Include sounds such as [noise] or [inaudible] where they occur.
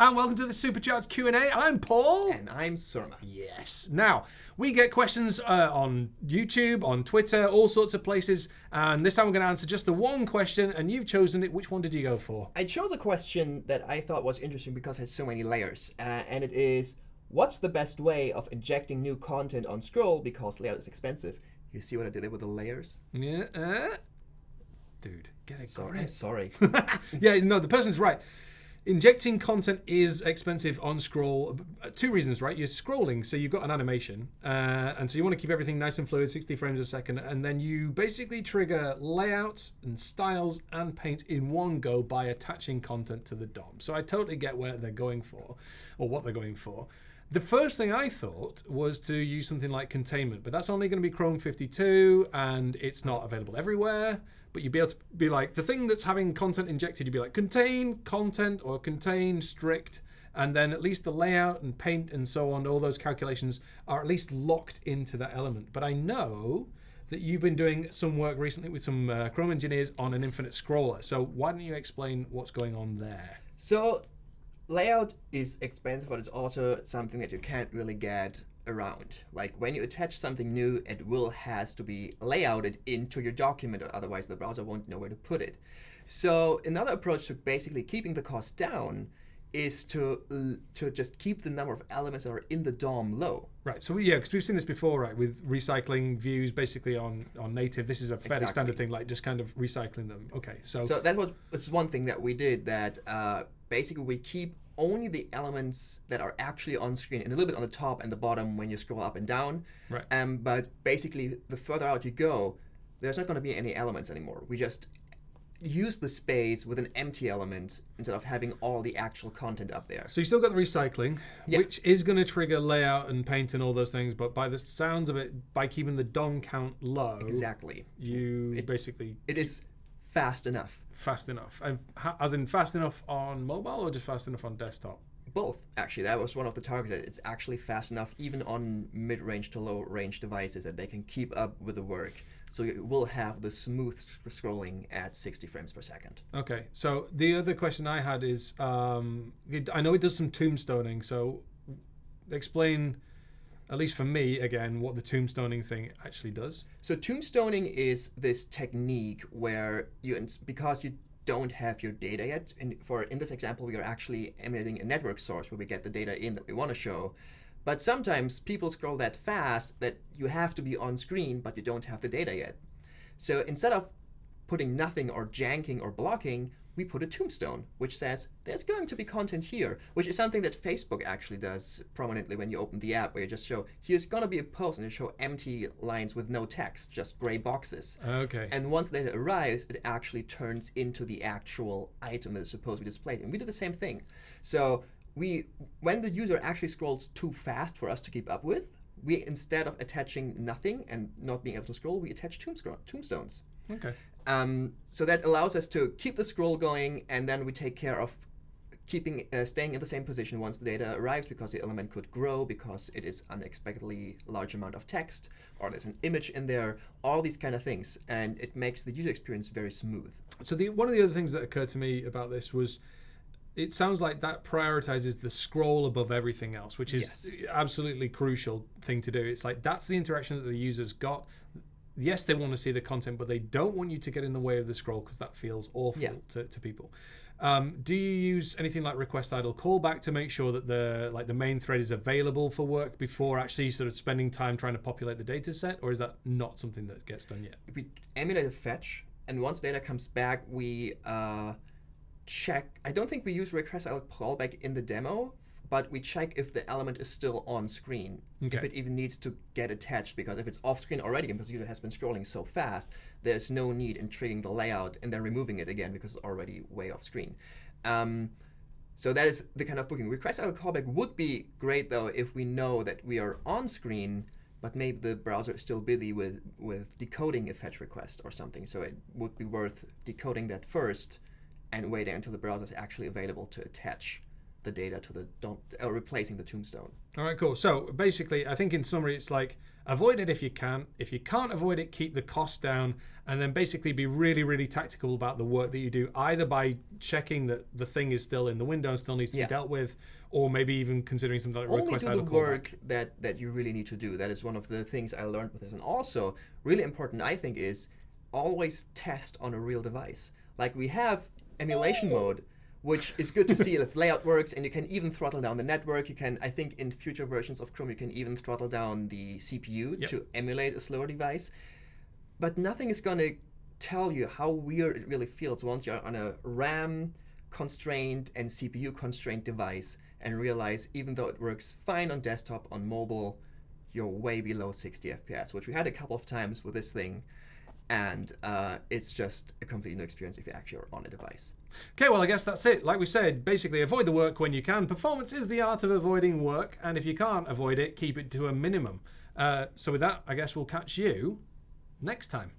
and welcome to the Supercharged Q&A. I'm Paul. And I'm Surma. Yes. Now, we get questions uh, on YouTube, on Twitter, all sorts of places. And this time we're going to answer just the one question, and you've chosen it. Which one did you go for? I chose a question that I thought was interesting because it had so many layers. Uh, and it is, what's the best way of injecting new content on scroll because layout is expensive? You see what I did there with the layers? Yeah. Uh, dude, get it. Sorry, I'm sorry. [laughs] yeah, no, the person's right. Injecting content is expensive on scroll. Uh, Two reasons, right? You're scrolling, so you've got an animation, uh, and so you want to keep everything nice and fluid, 60 frames a second, and then you basically trigger layouts and styles and paint in one go by attaching content to the DOM. So I totally get where they're going for, or what they're going for. The first thing I thought was to use something like containment, but that's only going to be Chrome 52 and it's not available everywhere. But you'd be able to be like, the thing that's having content injected, you'd be like, contain content or contain strict. And then at least the layout and paint and so on, all those calculations are at least locked into that element. But I know that you've been doing some work recently with some uh, Chrome engineers on an infinite scroller. So why don't you explain what's going on there? So layout is expensive, but it's also something that you can't really get around. Like when you attach something new, it will has to be layouted into your document, otherwise the browser won't know where to put it. So another approach to basically keeping the cost down is to to just keep the number of elements that are in the DOM low. Right. So yeah, because we've seen this before, right? With recycling views, basically on on native. This is a fairly Exactly. standard thing, like just kind of recycling them. Okay. So, So that was it's one thing that we did that uh, basically we keep only the elements that are actually on screen and a little bit on the top and the bottom when you scroll up and down. Right. Um, but basically, the further out you go, there's not going to be any elements anymore. We just use the space with an empty element instead of having all the actual content up there. so you still got the recycling, Yeah. which is going to trigger layout and paint and all those things. But by the sounds of it, by keeping the DOM count low, Exactly. you basically It is fast enough. fast enough, and ha- as in fast enough on mobile or just fast enough on desktop. Both, actually. That was one of the targets. It's actually fast enough, even on mid-range to low-range devices, that they can keep up with the work. So it will have the smooth scrolling at 60 frames per second. Okay, so the other question I had is, um, it- I know it does some tombstoning, so explain, at least for me, again, what the tombstoning thing actually does. So tombstoning is this technique where you, because you don't have your data yet, and for in this example, we are actually emulating a network source where we get the data in that we want to show. But sometimes people scroll that fast that you have to be on screen, but you don't have the data yet. So instead of putting nothing or janking or blocking, we put a tombstone, which says there's going to be content here, which is something that Facebook actually does prominently when you open the app, where you just show here's going to be a post and you show empty lines with no text, just gray boxes. Okay. And once data arrives, it actually turns into the actual item that is supposed to be displayed. And we do the same thing. So we, when the user actually scrolls too fast for us to keep up with, we instead of attaching nothing and not being able to scroll, we attach tombstones. okay. Um, so that allows us to keep the scroll going, and then we take care of keeping uh, staying in the same position once the data arrives because the element could grow because it is unexpectedly large amount of text or there's an image in there all these kind of things and it makes the user experience very smooth So the one of the other things that occurred to me about this was, it sounds like that prioritizes the scroll above everything else, which is absolutely crucial thing to do. It's like that's the interaction that the users got. Yes, they want to see the content, but they don't want you to get in the way of the scroll because that feels awful Yeah. to, to people. Um, do you use anything like request idle callback to make sure that the like the main thread is available for work before actually sort of spending time trying to populate the data set, or is that not something that gets done yet? we emulate a fetch and once data comes back we uh, check i don't think we use request callback in the demo but we check if the element is still on screen if it even needs to get attached because if it's off screen already because the user has been scrolling so fast there's no need in triggering the layout and then removing it again because it's already way off screen um, so that is the kind of booking. Request idle callback would be great though if we know that we are on screen, but maybe the browser is still busy with, with decoding a fetch request or something. So it would be worth decoding that first and waiting until the browser is actually available to attach the data to the DOM uh, replacing the tombstone. All right, cool. So basically, I think in summary, it's like avoid it if you can. If you can't avoid it, keep the cost down, and then basically be really, really tactical about the work that you do, either by checking that the thing is still in the window and still needs to Yeah. be dealt with, or maybe even considering something like Only request do the work that that you really need to do. That is one of the things I learned with this, and also really important, I think, is always test on a real device. Like we have emulation mode, which is good to see if layout works, and you can even throttle down the network. You can, I think, in future versions of Chrome, you can even throttle down the CPU Yep. to emulate a slower device. But nothing is going to tell you how weird it really feels once you're on a RAM constrained and CPU constrained device and realize even though it works fine on desktop, on mobile, you're way below 60 FPS, which we had a couple of times with this thing. And uh, it's just a completely new experience if you actually are on a device. Okay, well, I guess that's it. Like we said, basically avoid the work when you can. Performance is the art of avoiding work, and if you can't avoid it, keep it to a minimum. Uh, so with that, I guess we'll catch you next time.